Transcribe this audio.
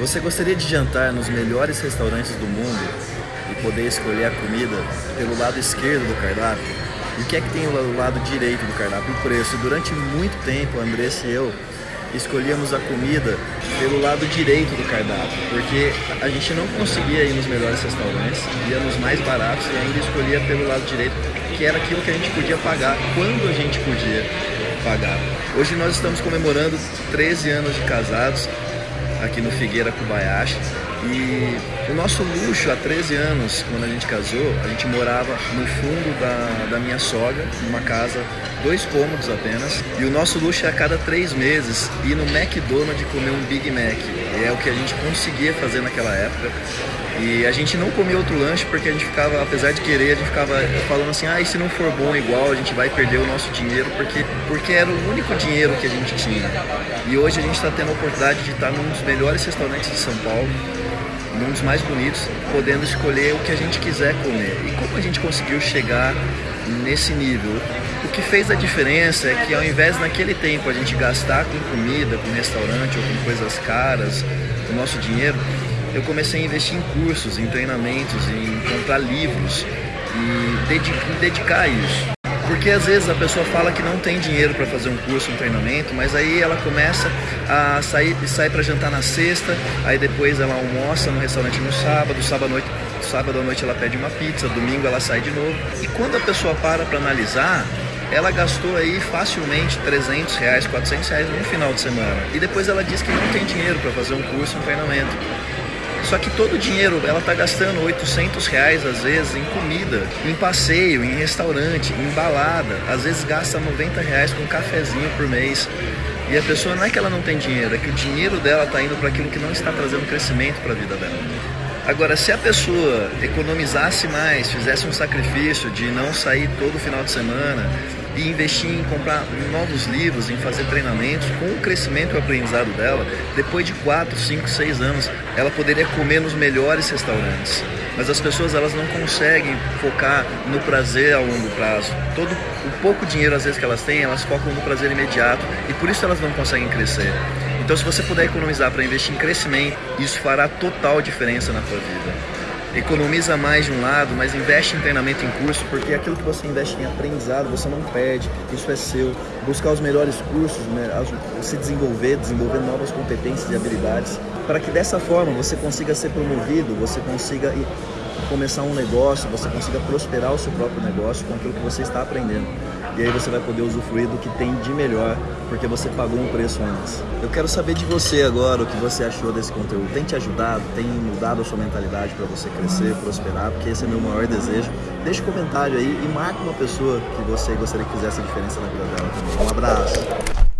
Você gostaria de jantar nos melhores restaurantes do mundo e poder escolher a comida pelo lado esquerdo do cardápio? E o que é que tem o lado direito do cardápio? O preço. Durante muito tempo, Andressa e eu escolhíamos a comida pelo lado direito do cardápio, porque a gente não conseguia ir nos melhores restaurantes, ia nos mais baratos e ainda escolhia pelo lado direito, que era aquilo que a gente podia pagar quando a gente podia pagar. Hoje nós estamos comemorando 13 anos de casados aqui no Figueira Kubayashi. E o nosso luxo há 13 anos, quando a gente casou, a gente morava no fundo da, da minha sogra, numa casa, dois cômodos apenas. E o nosso luxo é a cada três meses ir no McDonald's comer um Big Mac. É o que a gente conseguia fazer naquela época. E a gente não comia outro lanche porque a gente ficava, apesar de querer, a gente ficava falando assim, ah, e se não for bom igual, a gente vai perder o nosso dinheiro, porque, porque era o único dinheiro que a gente tinha. E hoje a gente está tendo a oportunidade de estar num dos melhores restaurantes de São Paulo, num dos mais bonitos, podendo escolher o que a gente quiser comer. E como a gente conseguiu chegar nesse nível? O que fez a diferença é que ao invés naquele tempo a gente gastar com comida, com restaurante ou com coisas caras, o nosso dinheiro, eu comecei a investir em cursos, em treinamentos, em comprar livros e dedicar isso. Porque às vezes a pessoa fala que não tem dinheiro para fazer um curso, um treinamento, mas aí ela começa a sair, sai para jantar na sexta, aí depois ela almoça no restaurante no sábado, sábado à noite, sábado à noite ela pede uma pizza, domingo ela sai de novo. E quando a pessoa para para analisar, ela gastou aí facilmente 300 reais, 400 reais no final de semana. E depois ela diz que não tem dinheiro para fazer um curso, um treinamento. Só que todo o dinheiro ela está gastando 800 reais às vezes em comida, em passeio, em restaurante, em balada. Às vezes gasta 90 reais com um cafezinho por mês. E a pessoa não é que ela não tem dinheiro, é que o dinheiro dela está indo para aquilo que não está trazendo crescimento para a vida dela. Agora, se a pessoa economizasse mais, fizesse um sacrifício de não sair todo final de semana, e investir em comprar novos livros, em fazer treinamentos, com o crescimento e o aprendizado dela, depois de 4, 5, 6 anos, ela poderia comer nos melhores restaurantes. Mas as pessoas elas não conseguem focar no prazer a longo prazo. Todo o pouco dinheiro às vezes que elas têm, elas focam no prazer imediato e por isso elas não conseguem crescer. Então se você puder economizar para investir em crescimento, isso fará total diferença na sua vida economiza mais de um lado, mas investe em treinamento em curso, porque aquilo que você investe em aprendizado você não perde, isso é seu. Buscar os melhores cursos, né, se desenvolver, desenvolver novas competências e habilidades, para que dessa forma você consiga ser promovido, você consiga começar um negócio, você consiga prosperar o seu próprio negócio com aquilo que você está aprendendo. E aí você vai poder usufruir do que tem de melhor, porque você pagou um preço antes. Eu quero saber de você agora o que você achou desse conteúdo. Tem te ajudado? Tem mudado a sua mentalidade para você crescer, prosperar? Porque esse é meu maior desejo. Deixe um comentário aí e marque uma pessoa que você gostaria que fizesse a diferença na vida dela. Um abraço!